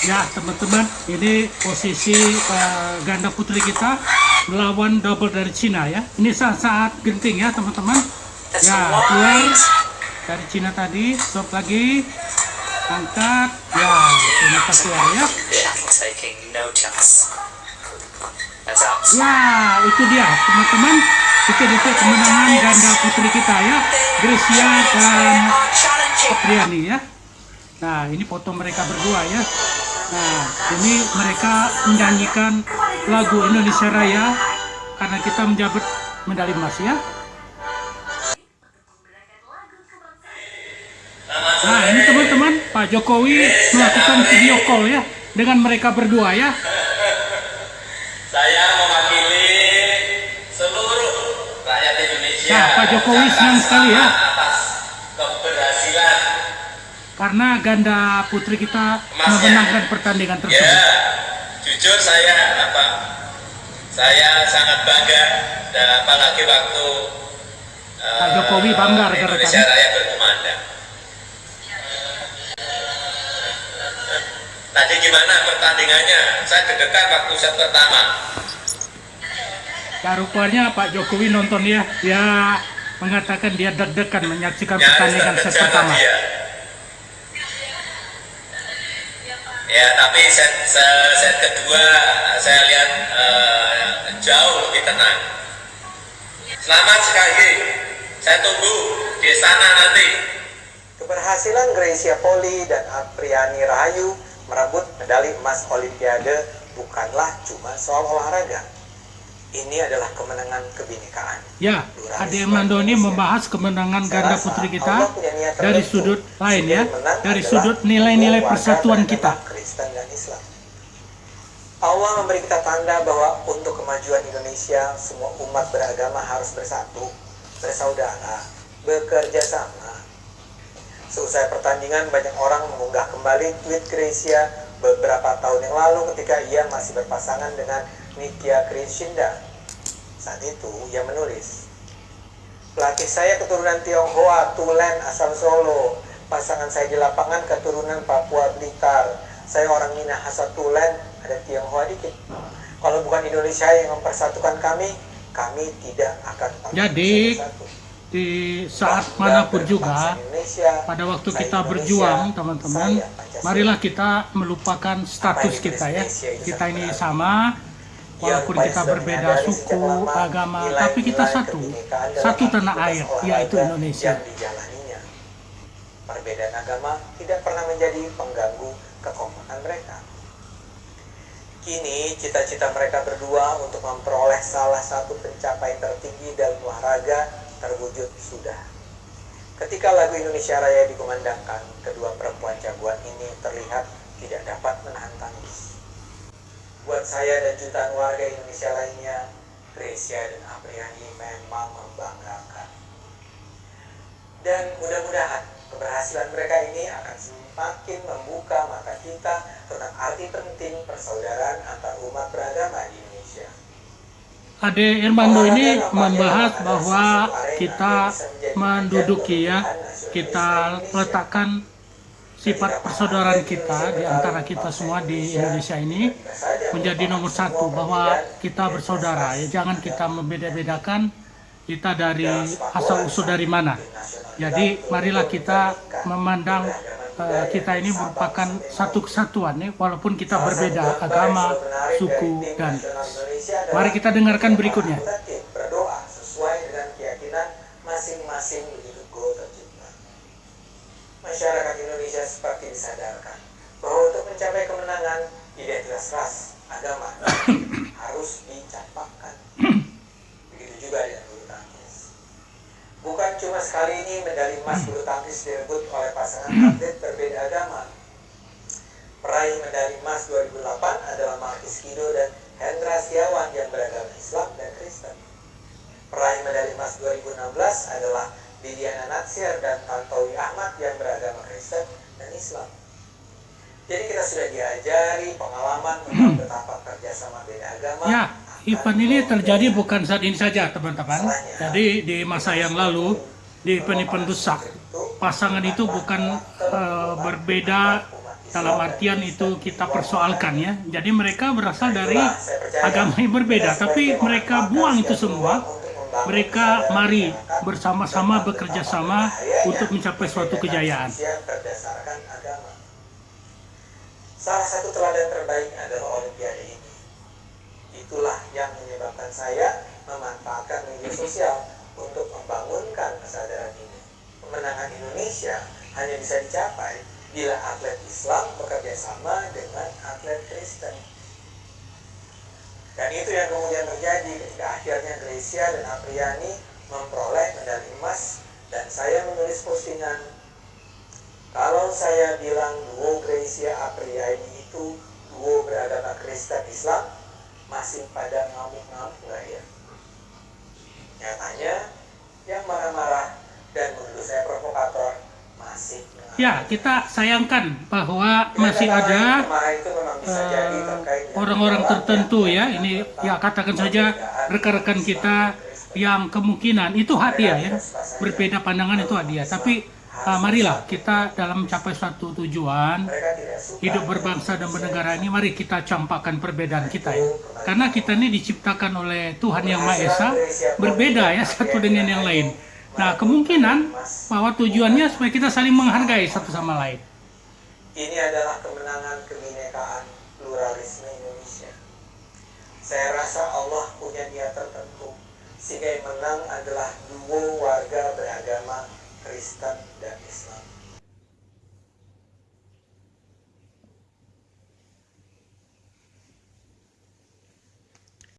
Ya teman-teman, ini posisi uh, ganda putri kita melawan double dari Cina ya. Ini saat-saat genting ya teman-teman. Ya keluar dari Cina tadi, stop lagi, angkat, ya ternyata keluar ya. Ya itu dia teman-teman. Itu detik kemenangan ganda putri kita ya, Gracia dan Apriani ya. Nah ini foto mereka berdua ya. Nah, ini mereka menyanyikan lagu Indonesia Raya karena kita menjabat medali emas ya. Nah, ini teman-teman, Pak Jokowi melakukan video call ya dengan mereka berdua ya. Saya mewakili seluruh rakyat Indonesia. Nah, Pak Jokowi senang sekali ya karena ganda putri kita memenangkan pertandingan Ya, tersebut. jujur saya apa? Saya sangat bangga dan apalagi waktu eh, Pak Jokowi bangga rekan-rekan. Indonesia Raya berkumandang. Tadi gimana pertandingannya? Saya deg-degan waktu set pertama. Ya rupanya Pak Jokowi nonton ya, ya mengatakan dia deg-degan menyaksikan Nyaris pertandingan set terkejar pertama. dia. Ya, tapi set, set, set kedua saya lihat eh, jauh lebih tenang. Selamat sekali lagi. Saya tunggu di sana nanti. Keberhasilan Gracia Poli dan Apriani Rahayu merebut medali emas Olimpiade bukanlah cuma soal olahraga. Ini adalah kemenangan kebinekaan. Ya, Ade Mando ini membahas kemenangan ganda putri kita dari sudut lain ya, dari sudut nilai-nilai persatuan kita. Islam. Allah memberi kita tanda bahwa untuk kemajuan Indonesia semua umat beragama harus bersatu, bersaudara, bekerja sama. Seusai pertandingan banyak orang mengunggah kembali tweet Gracia beberapa tahun yang lalu ketika ia masih berpasangan dengan Nitya Krishinda. Saat itu ia menulis, Pelatih saya keturunan Tionghoa, Tulen, asal Solo. Pasangan saya di lapangan keturunan Papua Blitar. Saya orang Minah asal Tulen, ada Tionghoa dikit. Kalau bukan Indonesia yang mempersatukan kami, kami tidak akan Jadi. Di saat mana pun juga, pada waktu kita berjuang teman-teman, marilah kita melupakan status kita ya. Kita ini sama, walaupun kita berbeda suku, agama, tapi kita satu, satu tanah air, yaitu Indonesia. Perbedaan agama tidak pernah menjadi Kini cita-cita mereka berdua untuk memperoleh salah satu pencapaian tertinggi dalam olahraga terwujud sudah. Ketika lagu Indonesia Raya dikumandangkan, kedua perempuan jagoan ini terlihat tidak dapat menahan tangis. Buat saya dan jutaan warga Indonesia lainnya, Gracia dan Apriani memang membanggakan. Dan mudah-mudahan keberhasilan mereka ini akan semakin membuka mata kita tentang arti penting persaudaraan antar umat beragama di Indonesia. Ade Irmando ini membahas bahwa kita menduduki ya, kita letakkan sifat persaudaraan kita di antara kita semua di Indonesia ini menjadi nomor satu bahwa kita bersaudara. Ya jangan kita membeda-bedakan kita dari asal usul dari mana jadi marilah kita memandang eh, kita ini merupakan satu kesatuan ya walaupun kita berbeda agama suku dan mari kita dengarkan berikutnya berdoa sesuai dengan keyakinan masing-masing. Masyarakat Indonesia seperti disadarkan bahwa untuk mencapai kemenangan identitas ras, agama harus dicampakkan. Begitu juga dengan bulu tangkis. Bukan cuma sekali ini medali emas bulu tangkis direbut oleh pasangan atlet berbeda agama. Peraih medali emas 2008 adalah Markis Kido dan Hendra Setiawan yang beragama Islam dan Kristen. Peraih medali emas 2016 adalah Didiana Natsir dan Tantowi Ahmad yang beragama Kristen dan Islam. Jadi kita sudah diajari pengalaman tentang betapa kerjasama beda agama. ya event ini terjadi bukan saat ini saja teman-teman jadi di masa yang lalu di event-event besar pasangan itu bukan eh, berbeda dalam artian itu kita persoalkan ya. Jadi mereka berasal dari agama yang berbeda, tapi mereka buang itu semua. Mereka mari bersama-sama bekerja sama untuk mencapai suatu kejayaan. Salah satu teladan terbaik adalah Olimpiade ini. Itulah yang menyebabkan saya memanfaatkan media sosial untuk membangunkan kesadaran ini. Kemenangan Indonesia hanya bisa dicapai bila atlet Islam bekerja sama dengan atlet Kristen. Dan itu yang kemudian terjadi ketika akhirnya Gracia dan Apriani memperoleh medali emas dan saya menulis postingan kalau saya bilang duo Gracia Apriani itu duo beragama Kristen Islam masih pada ngamuk-ngamuk nggak ya? Nyatanya yang marah-marah dan menuduh saya provokator masih. Ya, kita sayangkan bahwa masih Kata lain, ada eh, orang-orang gejolak tertentu yang ya. Ini ya katakan saja rekan-rekan kita yang kemungkinan itu hak dia ya. Berbeda pandangan itu hak dia. Tapi eh, marilah kita dalam mencapai suatu tujuan hidup berbangsa dan bernegara ini mari kita campakkan perbedaan kita ya. Karena kita ini diciptakan oleh Tuhan Yang Maha Esa berbeda ya satu dengan yang lain. Nah, kemungkinan bahwa tujuannya supaya kita saling menghargai satu sama lain. Ini adalah kemenangan kebinekaan pluralisme Indonesia. Saya rasa Allah punya niat tertentu sehingga yang menang adalah duo warga beragama Kristen dan Islam.